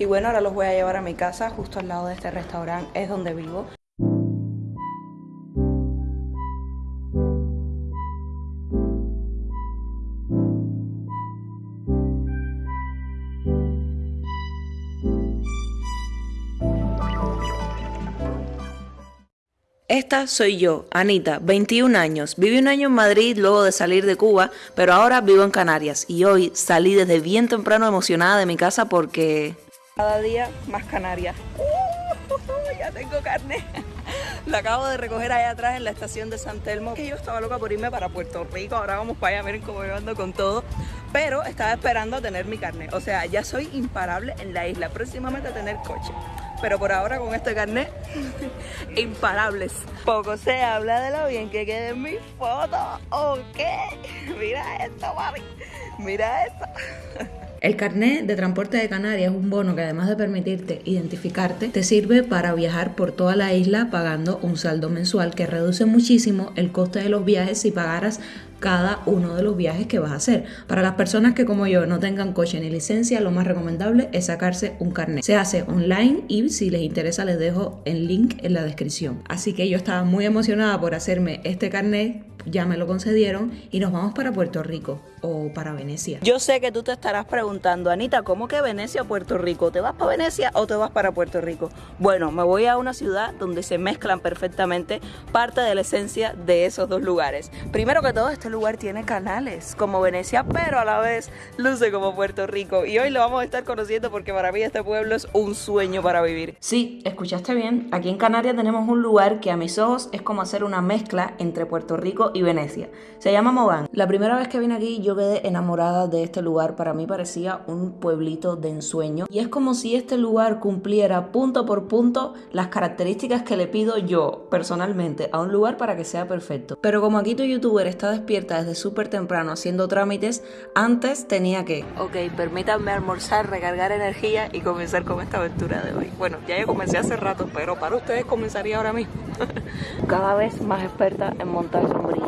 Y bueno, ahora los voy a llevar a mi casa, justo al lado de este restaurante, es donde vivo. Esta soy yo, Anita, 21 años. Viví un año en Madrid luego de salir de Cuba, pero ahora vivo en Canarias y hoy salí desde bien temprano emocionada de mi casa porque... Cada día más Canarias. Uh, ya tengo carne. La acabo de recoger allá atrás en la estación de San Telmo. Que yo estaba loca por irme para Puerto Rico. Ahora vamos para allá, miren cómo yo ando con todo. Pero estaba esperando a tener mi carne. O sea, ya soy imparable en la isla. Próximamente a tener coche pero por ahora con este carnet, imparables. Poco se habla de lo bien que quede en mi foto, ¿ok? Mira esto, mami, mira esto. El carnet de transporte de Canarias es un bono que además de permitirte identificarte, te sirve para viajar por toda la isla pagando un saldo mensual que reduce muchísimo el coste de los viajes si pagaras cada uno de los viajes que vas a hacer. Para las personas que como yo no tengan coche ni licencia, lo más recomendable es sacarse un carnet. Se hace online y si les interesa les dejo el link en la descripción. Así que yo estaba muy emocionada por hacerme este carnet ya me lo concedieron y nos vamos para Puerto Rico o para Venecia. Yo sé que tú te estarás preguntando, Anita, ¿cómo que Venecia o Puerto Rico? ¿Te vas para Venecia o te vas para Puerto Rico? Bueno, me voy a una ciudad donde se mezclan perfectamente parte de la esencia de esos dos lugares. Primero que todo, este lugar tiene canales como Venecia, pero a la vez luce como Puerto Rico. Y hoy lo vamos a estar conociendo porque para mí este pueblo es un sueño para vivir. Sí, escuchaste bien. Aquí en Canarias tenemos un lugar que a mis ojos es como hacer una mezcla entre Puerto Rico y Venecia. Se llama Mogán. La primera vez que vine aquí yo quedé enamorada de este lugar. Para mí parecía un pueblito de ensueño. Y es como si este lugar cumpliera punto por punto las características que le pido yo personalmente a un lugar para que sea perfecto. Pero como aquí tu youtuber está despierta desde súper temprano haciendo trámites, antes tenía que... Ok, permítanme almorzar, recargar energía y comenzar con esta aventura de hoy. Bueno, ya yo comencé hace rato, pero para ustedes comenzaría ahora mismo. Cada vez más experta en montar sombrillas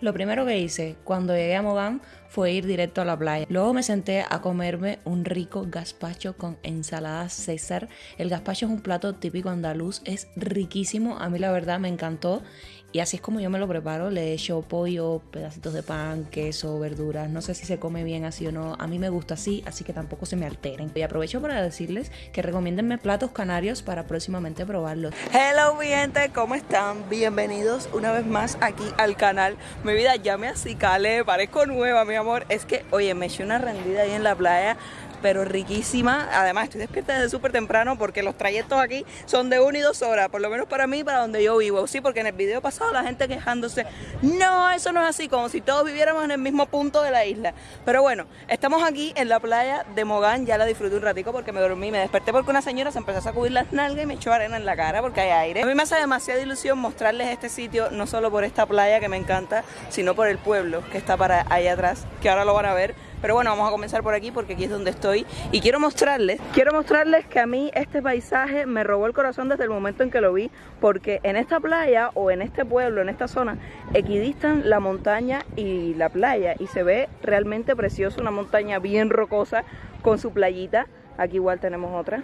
lo primero que hice cuando llegué a Mogán fue ir directo a la playa. Luego me senté a comerme un rico gazpacho con ensalada César. El gazpacho es un plato típico andaluz, es riquísimo, a mí la verdad me encantó y así es como yo me lo preparo. Le echo pollo, pedacitos de pan, queso, verduras. No sé si se come bien así o no. A mí me gusta así, así que tampoco se me alteren. Y aprovecho para decirles que recomiéndenme platos canarios para próximamente probarlos. Hello mi gente, ¿cómo están? Bienvenidos una vez más aquí al canal. Mi vida ya me acicale, parezco nueva, mi amor. Es que, oye, me eché una rendida ahí en la playa pero riquísima. Además, estoy despierta desde súper temprano porque los trayectos aquí son de una y dos horas, por lo menos para mí, para donde yo vivo. Sí, porque en el video pasado la gente quejándose, no, eso no es así, como si todos viviéramos en el mismo punto de la isla. Pero bueno, estamos aquí en la playa de Mogán, ya la disfruté un ratico porque me dormí, me desperté porque una señora se empezó a sacudir las nalgas y me echó arena en la cara porque hay aire. A mí me hace demasiada ilusión mostrarles este sitio, no solo por esta playa que me encanta, sino por el pueblo que está para allá atrás, que ahora lo van a ver pero bueno, vamos a comenzar por aquí porque aquí es donde estoy. Y quiero mostrarles, quiero mostrarles que a mí este paisaje me robó el corazón desde el momento en que lo vi porque en esta playa o en este pueblo, en esta zona, equidistan la montaña y la playa. Y se ve realmente precioso, una montaña bien rocosa con su playita, aquí igual tenemos otra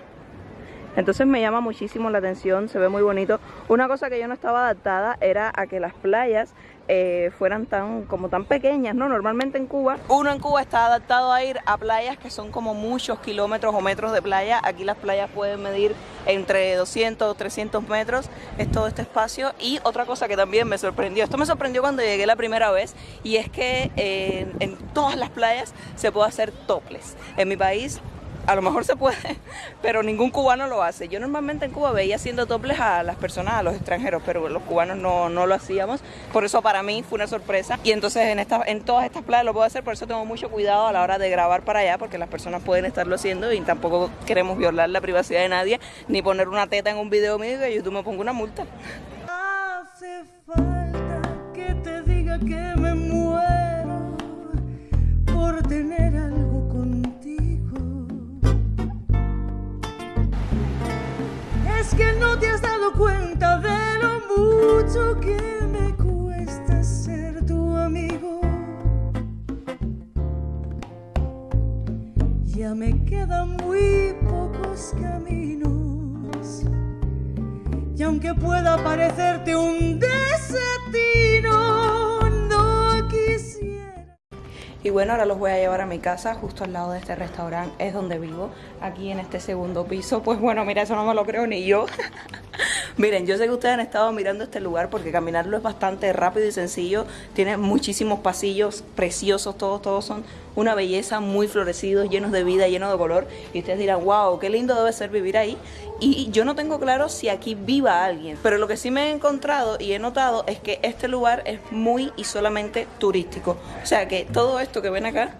entonces me llama muchísimo la atención, se ve muy bonito. Una cosa que yo no estaba adaptada era a que las playas eh, fueran tan como tan pequeñas, ¿no? Normalmente en Cuba, uno en Cuba está adaptado a ir a playas que son como muchos kilómetros o metros de playa. Aquí las playas pueden medir entre 200 o 300 metros, es todo este espacio. Y otra cosa que también me sorprendió, esto me sorprendió cuando llegué la primera vez, y es que eh, en todas las playas se puede hacer toples. En mi país a lo mejor se puede, pero ningún cubano lo hace. Yo normalmente en Cuba veía haciendo toples a las personas, a los extranjeros, pero los cubanos no, lo hacíamos. Por eso para mí fue una sorpresa. Y entonces en, esta, en todas estas playas lo puedo hacer, por eso tengo mucho cuidado a la hora de grabar para allá, porque las personas pueden estarlo haciendo y tampoco queremos violar la privacidad de nadie, ni poner una teta en un video mío y YouTube me pongo una multa. Hace falta que te diga que me muero por tener que no te has dado cuenta de lo mucho que me cuesta ser tu amigo. Ya me queda muy poco los caminos. Y aunque pueda parecerte un desatino. Y bueno, ahora los voy a llevar a mi casa, justo al lado de este restaurante, es donde vivo, aquí en este segundo piso. Pues bueno, mira, eso no me lo creo ni yo. Miren, yo sé que ustedes han estado mirando este lugar porque caminarlo es bastante rápido y sencillo. Tiene muchísimos pasillos preciosos, todos, todos son una belleza, muy florecidos, llenos de vida, llenos de color. Y ustedes dirán, wow, qué lindo debe ser vivir ahí. Y yo no tengo claro si aquí viva alguien. Pero lo que sí me he encontrado y he notado es que este lugar es muy y solamente turístico. O sea que todo esto que ven acá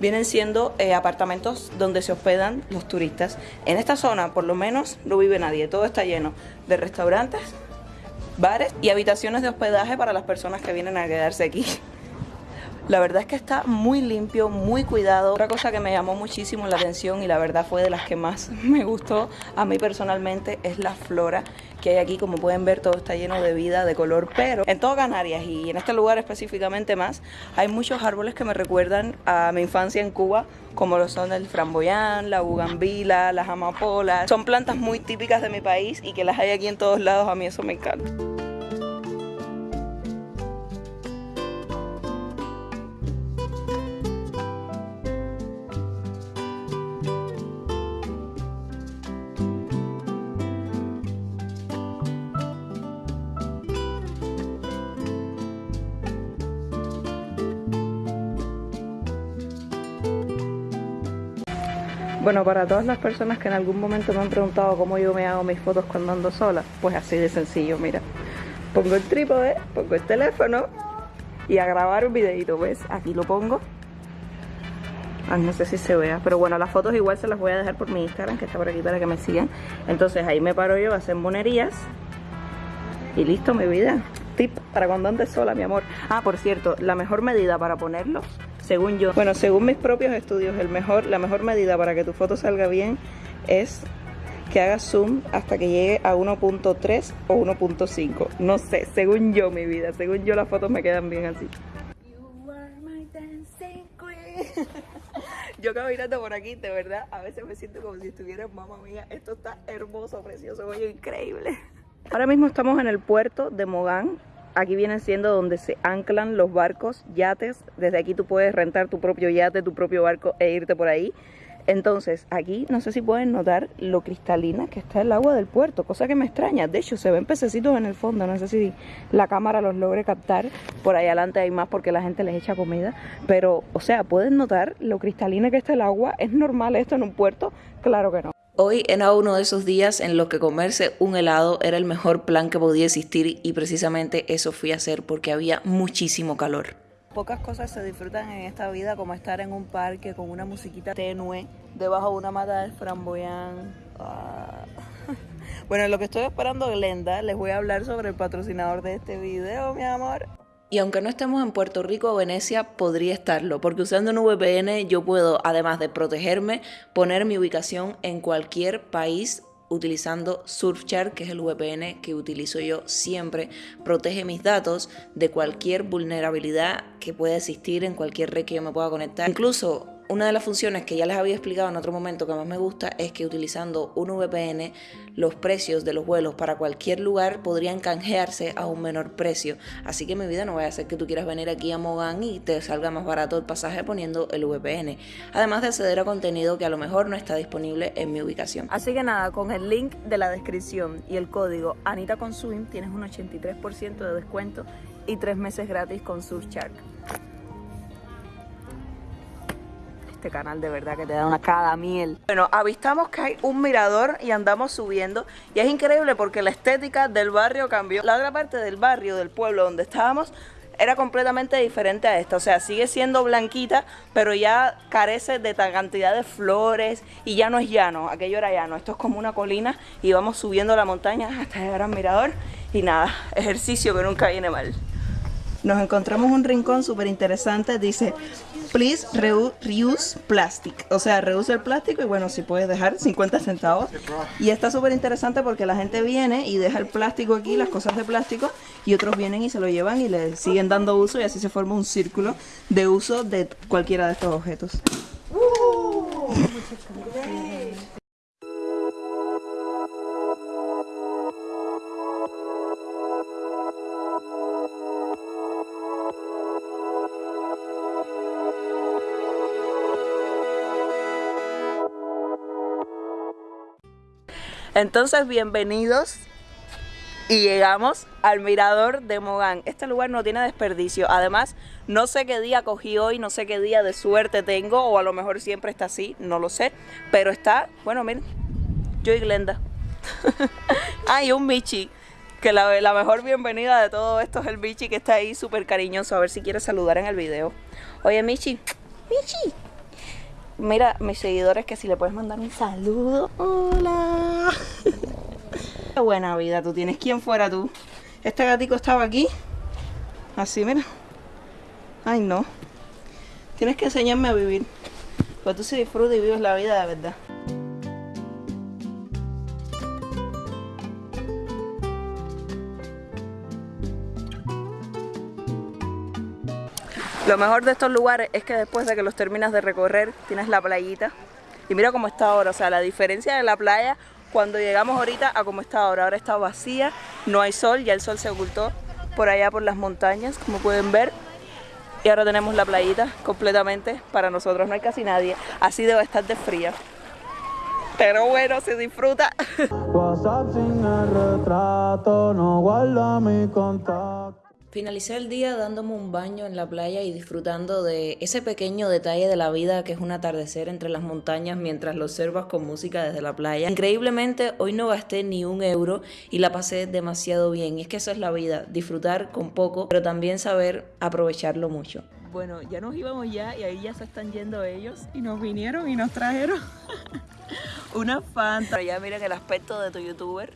vienen siendo eh, apartamentos donde se hospedan los turistas. En esta zona, por lo menos, no vive nadie. Todo está lleno de restaurantes, bares y habitaciones de hospedaje para las personas que vienen a quedarse aquí. La verdad es que está muy limpio, muy cuidado. Otra cosa que me llamó muchísimo la atención y la verdad fue de las que más me gustó a mí personalmente es la flora que hay aquí. Como pueden ver todo está lleno de vida, de color, pero en todo Canarias y en este lugar específicamente más hay muchos árboles que me recuerdan a mi infancia en Cuba como lo son el framboyán, la bugambila, las amapolas. Son plantas muy típicas de mi país y que las hay aquí en todos lados, a mí eso me encanta. Bueno, para todas las personas que en algún momento me han preguntado cómo yo me hago mis fotos cuando ando sola, pues así de sencillo, mira. Pongo el trípode, pongo el teléfono y a grabar un videito, ¿ves? Aquí lo pongo. Ah, no sé si se vea, pero bueno, las fotos igual se las voy a dejar por mi Instagram, que está por aquí para que me sigan. Entonces ahí me paro yo a hacer monerías y listo, mi vida. Tip para cuando andes sola, mi amor. Ah, por cierto, la mejor medida para ponerlo según yo. Bueno, según mis propios estudios, el mejor, la mejor medida para que tu foto salga bien es que hagas zoom hasta que llegue a 1.3 o 1.5. No sé, según yo mi vida, según yo las fotos me quedan bien así. Yo mirando por aquí, de verdad, a veces me siento como si estuviera mamá mía. Esto está hermoso, precioso, oye, increíble. Ahora mismo estamos en el puerto de Mogán, aquí viene siendo donde se anclan los barcos, yates. Desde aquí tú puedes rentar tu propio yate, tu propio barco e irte por ahí. Entonces, aquí no sé si pueden notar lo cristalina que está el agua del puerto, cosa que me extraña. De hecho, se ven pececitos en el fondo, no sé si la cámara los logre captar. Por ahí adelante hay más porque la gente les echa comida. Pero, o sea, ¿pueden notar lo cristalina que está el agua? ¿Es normal esto en un puerto? Claro que no. Hoy era uno de esos días en los que comerse un helado era el mejor plan que podía existir y precisamente eso fui a hacer porque había muchísimo calor. Pocas cosas se disfrutan en esta vida como estar en un parque con una musiquita tenue debajo de una mata de framboyán. Ah. Bueno, lo que estoy esperando Glenda, les voy a hablar sobre el patrocinador de este video, mi amor. Y aunque no estemos en Puerto Rico o Venecia, podría estarlo, porque usando un VPN yo puedo, además de protegerme, poner mi ubicación en cualquier país utilizando Surfshark, que es el VPN que utilizo yo siempre, protege mis datos de cualquier vulnerabilidad que pueda existir en cualquier red que yo me pueda conectar. Incluso una de las funciones que ya les había explicado en otro momento que más me gusta es que utilizando un VPN los precios de los vuelos para cualquier lugar podrían canjearse a un menor precio. Así que mi vida no vaya a ser que tú quieras venir aquí a Mogán y te salga más barato el pasaje poniendo el VPN. Además de acceder a contenido que a lo mejor no está disponible en mi ubicación. Así que nada, con el link de la descripción y el código Anita Consum tienes un 83% de descuento y tres meses gratis con Surfshark. Este canal de verdad que te da una cada miel. Bueno, avistamos que hay un mirador y andamos subiendo y es increíble porque la estética del barrio cambió. La otra parte del barrio, del pueblo donde estábamos, era completamente diferente a esta. O sea, sigue siendo blanquita, pero ya carece de tal cantidad de flores y ya no es llano. Aquello era llano. Esto es como una colina y vamos subiendo la montaña hasta llegar al mirador. Y nada, ejercicio que nunca viene mal. Nos encontramos un rincón súper interesante. Dice please reuse plastic. O sea, reuse el plástico y bueno, si puedes dejar 50 centavos. Y está súper interesante porque la gente viene y deja el plástico aquí, las cosas de plástico, y otros vienen y se lo llevan y le siguen dando uso y así se forma un círculo de uso de cualquiera de estos objetos. Entonces, bienvenidos y llegamos al mirador de Mogán. Este lugar no tiene desperdicio. Además, no sé qué día cogí hoy, no sé qué día de suerte tengo, o a lo mejor siempre está así, no lo sé. Pero está, bueno, miren, yo y Glenda. Hay un Michi, que la, mejor bienvenida de todo esto es el Michi que está ahí súper cariñoso. A ver si quiere saludar en el video. Oye, Michi, Michi. Mira, mis seguidores, que si le puedes mandar un saludo. Hola. Buena vida tú tienes. ¿Quién fuera tú? Este gatico estaba aquí. Así, mira. Ay, no. Tienes que enseñarme a vivir. Pues tú se disfrutas y vives la vida de verdad. Lo mejor de estos lugares es que después de que los terminas de recorrer, tienes la playita. Y mira cómo está ahora, o sea, la diferencia de la playa cuando llegamos ahorita a cómo está ahora. Ahora está vacía, no hay sol, ya el sol se ocultó por allá por las montañas, como pueden ver. Y ahora tenemos la playita completamente para nosotros, no hay casi nadie. Así debe estar de fría. Pero bueno, se disfruta. WhatsApp sin el retrato, no guarda mi contacto. Finalicé el día dándome un baño en la playa y disfrutando de ese pequeño detalle de la vida que es un atardecer entre las montañas mientras lo observas con música desde la playa. Increíblemente hoy no gasté ni un euro y la pasé demasiado bien. Y es que eso es la vida, disfrutar con poco, pero también saber aprovecharlo mucho. Bueno, ya nos íbamos ya y ahí ya se están yendo ellos y nos vinieron y nos trajeron una fanta. Ya miren el aspecto de tu youtuber.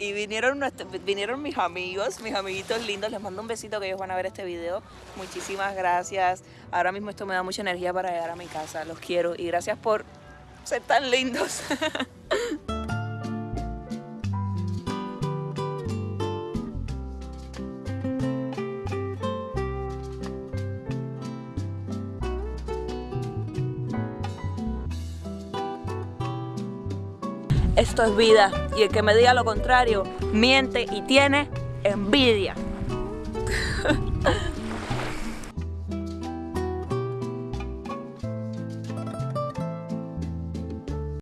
Y vinieron, vinieron mis amigos, mis amiguitos lindos. Les mando un besito que ellos van a ver este video. Muchísimas gracias. Ahora mismo esto me da mucha energía para llegar a mi casa. Los quiero y gracias por ser tan lindos. Esto es vida y el que me diga lo contrario miente y tiene envidia.